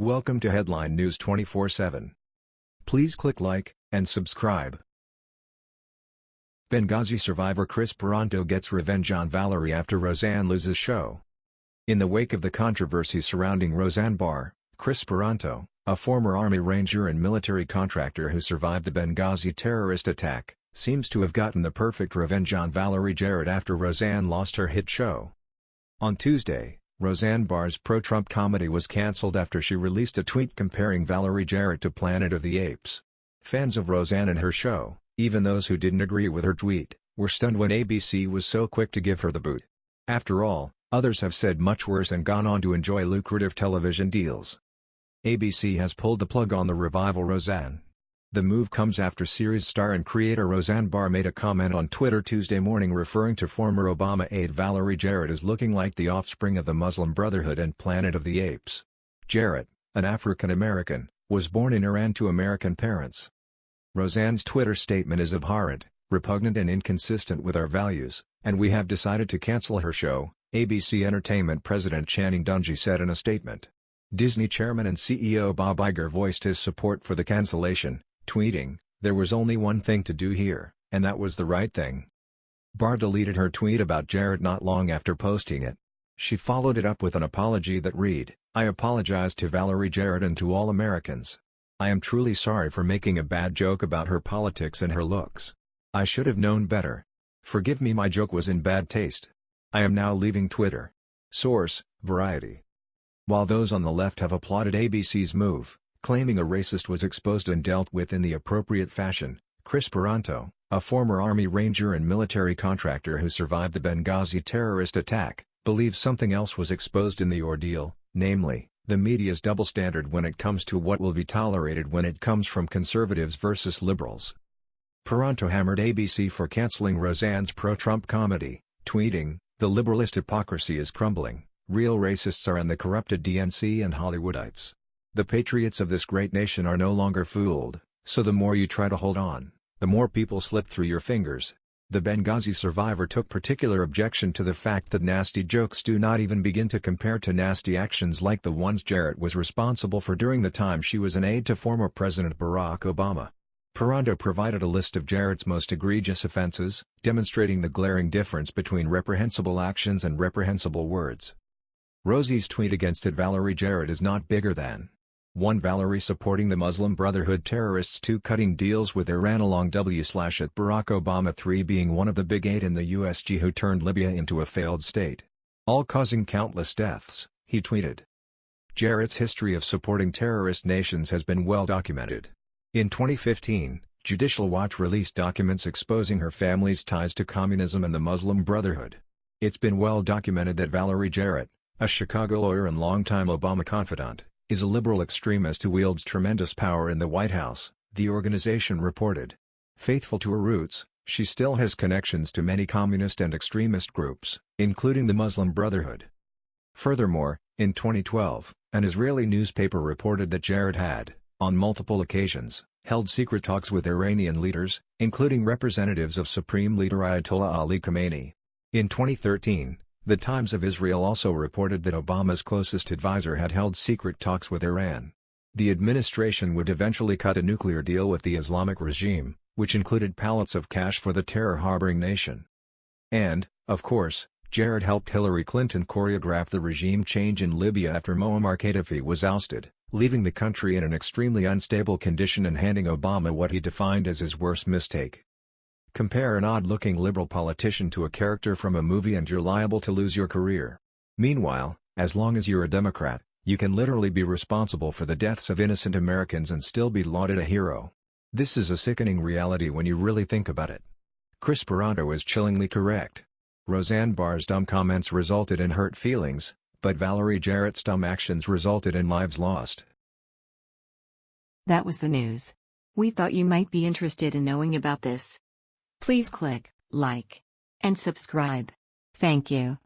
Welcome to Headline News 24/7. Please click like and subscribe. Benghazi survivor Chris Paronto gets revenge on Valerie after Roseanne loses show. In the wake of the controversy surrounding Roseanne Barr, Chris Paronto, a former Army Ranger and military contractor who survived the Benghazi terrorist attack, seems to have gotten the perfect revenge on Valerie Jarrett after Roseanne lost her hit show. On Tuesday, Roseanne Barr's pro-Trump comedy was cancelled after she released a tweet comparing Valerie Jarrett to Planet of the Apes. Fans of Roseanne and her show, even those who didn't agree with her tweet, were stunned when ABC was so quick to give her the boot. After all, others have said much worse and gone on to enjoy lucrative television deals. ABC has pulled the plug on the revival Roseanne. The move comes after series star and creator Roseanne Barr made a comment on Twitter Tuesday morning referring to former Obama aide Valerie Jarrett as looking like the offspring of the Muslim Brotherhood and Planet of the Apes. Jarrett, an African-American, was born in Iran to American parents. Roseanne's Twitter statement is abhorrent, repugnant and inconsistent with our values, and we have decided to cancel her show, ABC Entertainment President Channing Dungey said in a statement. Disney chairman and CEO Bob Iger voiced his support for the cancellation, tweeting, There was only one thing to do here, and that was the right thing. Barr deleted her tweet about Jarrett not long after posting it. She followed it up with an apology that read, I apologize to Valerie Jarrett and to all Americans. I am truly sorry for making a bad joke about her politics and her looks. I should have known better. Forgive me my joke was in bad taste. I am now leaving Twitter. Source, Variety. While those on the left have applauded ABC's move, claiming a racist was exposed and dealt with in the appropriate fashion, Chris Paronto, a former Army Ranger and military contractor who survived the Benghazi terrorist attack, believes something else was exposed in the ordeal, namely, the media's double standard when it comes to what will be tolerated when it comes from conservatives versus liberals. Paronto hammered ABC for canceling Roseanne's pro-Trump comedy, tweeting, The liberalist hypocrisy is crumbling, real racists are in the corrupted DNC and Hollywoodites. The patriots of this great nation are no longer fooled, so the more you try to hold on, the more people slip through your fingers. The Benghazi survivor took particular objection to the fact that nasty jokes do not even begin to compare to nasty actions like the ones Jarrett was responsible for during the time she was an aide to former President Barack Obama. Paronto provided a list of Jarrett's most egregious offenses, demonstrating the glaring difference between reprehensible actions and reprehensible words. Rosie's tweet against it Valerie Jarrett is not bigger than 1 Valerie supporting the Muslim Brotherhood terrorists 2 cutting deals with Iran along W slash at Barack Obama 3 being one of the big eight in the USG who turned Libya into a failed state. All causing countless deaths, he tweeted. Jarrett's history of supporting terrorist nations has been well documented. In 2015, Judicial Watch released documents exposing her family's ties to communism and the Muslim Brotherhood. It's been well documented that Valerie Jarrett, a Chicago lawyer and longtime Obama confidant, is a liberal extremist who wields tremendous power in the White House, the organization reported. Faithful to her roots, she still has connections to many communist and extremist groups, including the Muslim Brotherhood. Furthermore, in 2012, an Israeli newspaper reported that Jarrett had, on multiple occasions, held secret talks with Iranian leaders, including representatives of Supreme Leader Ayatollah Ali Khamenei. In 2013, the Times of Israel also reported that Obama's closest advisor had held secret talks with Iran. The administration would eventually cut a nuclear deal with the Islamic regime, which included pallets of cash for the terror-harboring nation. And, of course, Jarrett helped Hillary Clinton choreograph the regime change in Libya after Muammar Gaddafi was ousted, leaving the country in an extremely unstable condition and handing Obama what he defined as his worst mistake. Compare an odd-looking liberal politician to a character from a movie and you're liable to lose your career. Meanwhile, as long as you're a Democrat, you can literally be responsible for the deaths of innocent Americans and still be lauded a hero. This is a sickening reality when you really think about it. Chris Paronto is chillingly correct. Roseanne Barr's dumb comments resulted in hurt feelings, but Valerie Jarrett's dumb actions resulted in lives lost. That was the news. We thought you might be interested in knowing about this. Please click like and subscribe. Thank you.